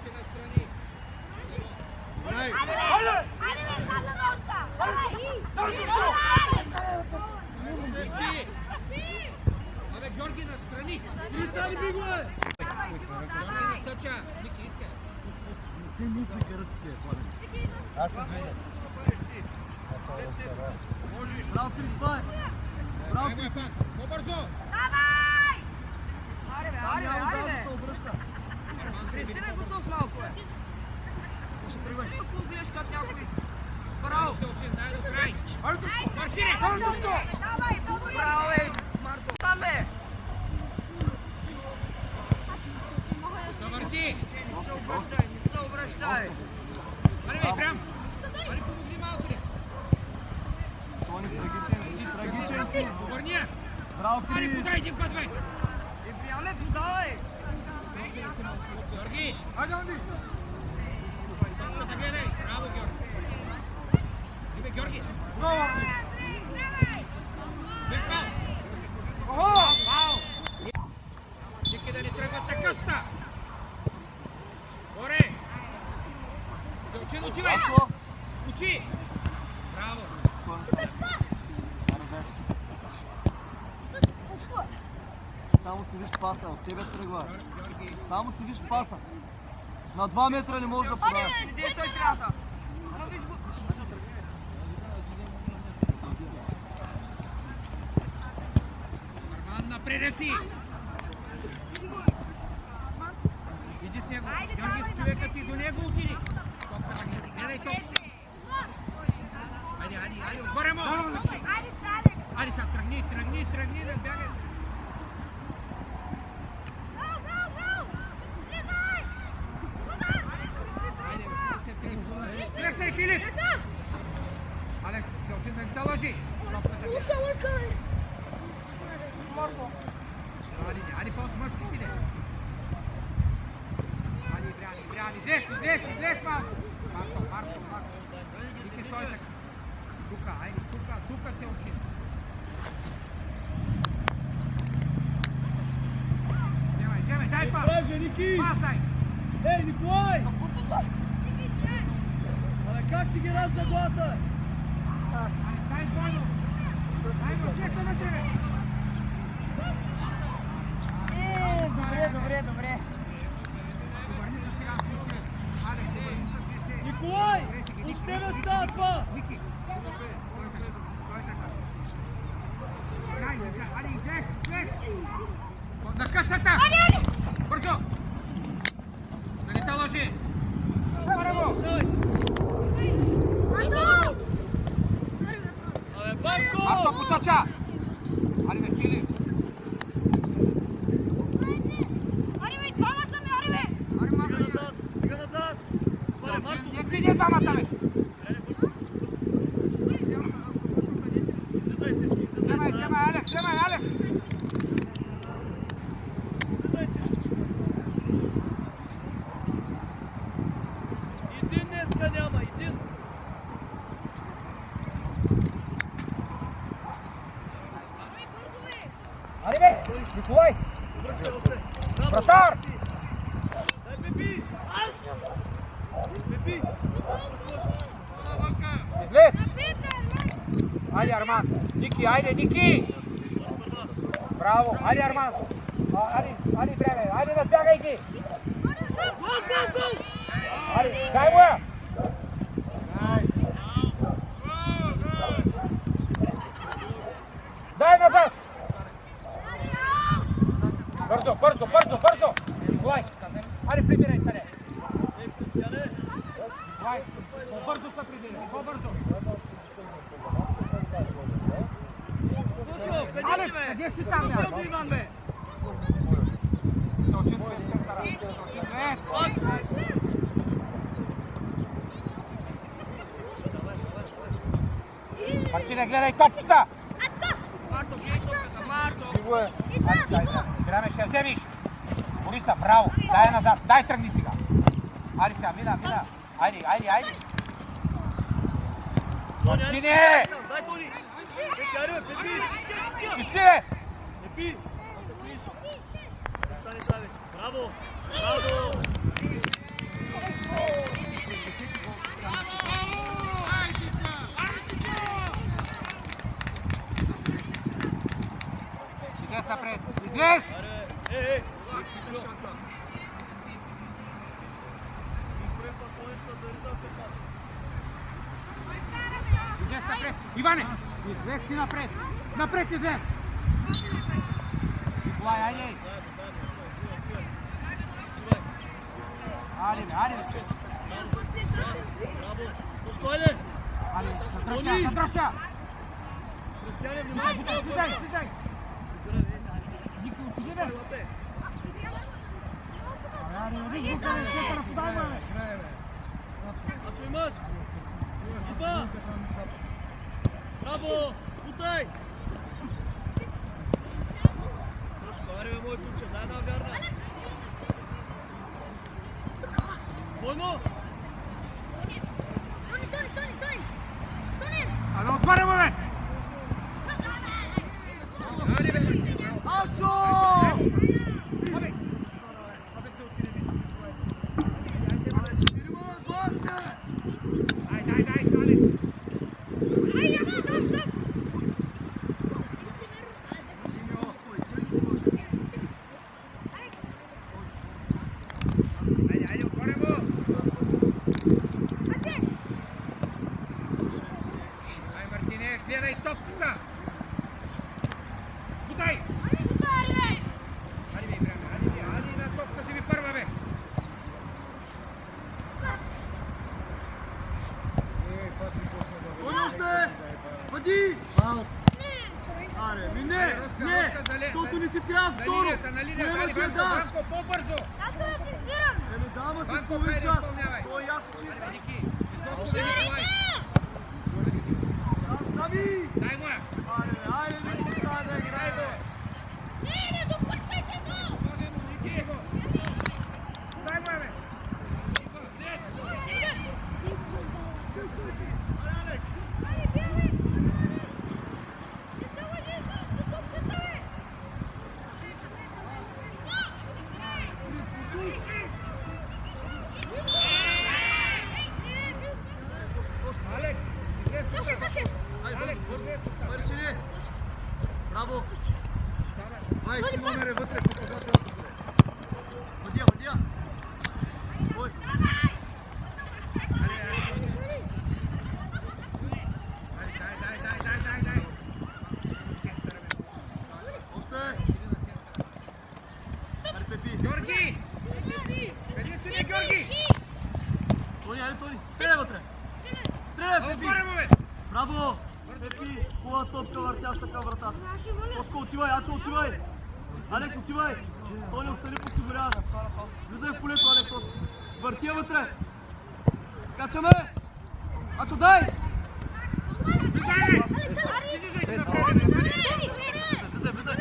Повече настрани. Добре. Спести. Абе, Георги, настрани. Стани бигове! Георги, настъча. Ники, искай. Не си мислите ръците, Пламен. Аз се движа. Можеш. Браво, Крисбай! Браво, Браво, Ефан. По-бързо. Там се обръща. Браво. Се край. Маршире. Завърти. Али, бе, прям. Али, помогни малко ли. Тони, трагичен си, трагичен я. Браво, Али, Крис! подай един път, бе. Георги. Хайде, Анди! Топката гледай. Браво, Георги. Иде, Георги. Браво, Анди! Без фал. Охо! Фал. Ники да не тръгват на къста. Горе. Се учи, отивай. Ако... Учи. Браво. Само си виж паса, от тебе тръгва. Само си виж паса. На 2 метра не можеш да подаваш. Арман, напреде си. Иди с него. Георги, с човека ти до него отиди. Гледай. Топката. Айде, айде, айде, отгоре му. Айде сега, тръгни, тръгни, тръгни да бягай. Айде, Срещай, Филип! Алекс, се учи да не се лъжи. Топката гледай. Айде, айде, по-мъжки ти, де. Айде, Ибряни, Ибряни, излез, излез, излез малко. Марко, Марко, Марко. Ники, стой така. Тука, айде, тука, тука се учи. Вземай, вземай, дай пас. Браже, Ники! Пасай. Ей, Николай! Абе, как ти ги ражда главата? Айде, дай двойно. Дай го, чека на тебе. Добре, добре, добре. Обърни се сега, Ники. Алекс, обърни се двете. Николай! Добре, Ники, От Ники, тебе Ники, става Ники, това! Ники. Стой така, стой така. Играй, играй, айде, излез, излез. На късата! Бързо! Да не те лъжи! Браво! Абе, Банко! Марко поточа! Айде, бе, Филип! Аре, Стига Марко! назад! Стига назад! Абе, Марко! Не ти не двамата, бе! Излизай всички, излизай! Вземай, вземай, Алекс, вземай, Алекс! Излизай всички! Един днеска няма, един! Айде, бе! Николай! Връщай още! Браво! Вратар! Дай, Пепи! Пепи! Излез! Айде, Арман! Ники, айде, Ники! Браво! Айде, Арман! А, Айде, айде, време! Айде, да бягай ги! Айде, дай му я! Дай назад! Бързо, бързо, бързо, бързо! Николай! Айде, прибирай къде! Николай, по-бързо се прибирай, по-бързо! Слушай, къде Алекс, си, бе? къде си там, бе? Бързо, Иван, бе! Сочи две центъра. Сочи две. Мартине, гледай топката! Марто, гледай топката, Марто! Ти го е. Айде, дай, дай. Време ще я вземиш. Бориса, браво. Дай я назад. Дай тръгни сега. Айде сега, мина, мина. Haydi haydi haydi. Tini! Daj Toni! Petjaru, Pepi! Čiste! Pepi! Stani Savić, bravo! Bravo! Izvest napred! Izvest! Ej, ej! Излез напред. Иване! Излез ти напред. Напред излез! Николай, айде! Айде, айде! Браво! Пускай, айде! Айде, задръжа, задръжа! Християне, внимай! Слизай, слизай! Никой, отиди, бе! Айде, риж, букане, сета, наподай, бе! Ачо имаш! Ипа! Браво! Утай! Трошко, аре бе, мой куче, дай една вярна! Бойно! Абе, отваря му, бе! Айде, бе! Ачо! Абе! Абе, се отиде, бе! Дай, дай, дай, стане! Айде, айде, отваря му! Ай, Мартине, гледай топката! Бутай! Айде, бе, Ибраме, айде, бе, айде на топка си ви първа, бе! Той още! Бъди! Аре, ми не! Айде, Роска, Не! Роска, зале- Защото не ти трябва На второ! линията, на линията, айде, Поемаш я Банко, даш! Банко, по-бързо! Еми дама се Банко, половин хайде, час! изпълнявай! То е ясно, че... Айде, бе, Ники, високо, бе, Николай! Сами! Дай му я! Аре, айде, не ти трябва да играй, бе! Помогни му, Ники! Дай му я, бе! Алекс, излез тука! Алекс, излез тука! Бъде си Браво! Сара, 20 номер е вътре, показателното се. Въдия, въдия! Ой! Георги! Къде си ни, Георги? Тони, айде, Тони! Стреляй вътре! Стреляй, Пепи! Отваря му, бе! Браво! Пепи, хубава топка въртяща към вратата. Оско, отивай, Ачо, отивай! Алекс, отивай! Тони, остани подсигурява. Влизай в полето, Алекс, още. Върти я вътре! Качаме! Ачо, дай! Влизай! Влизай,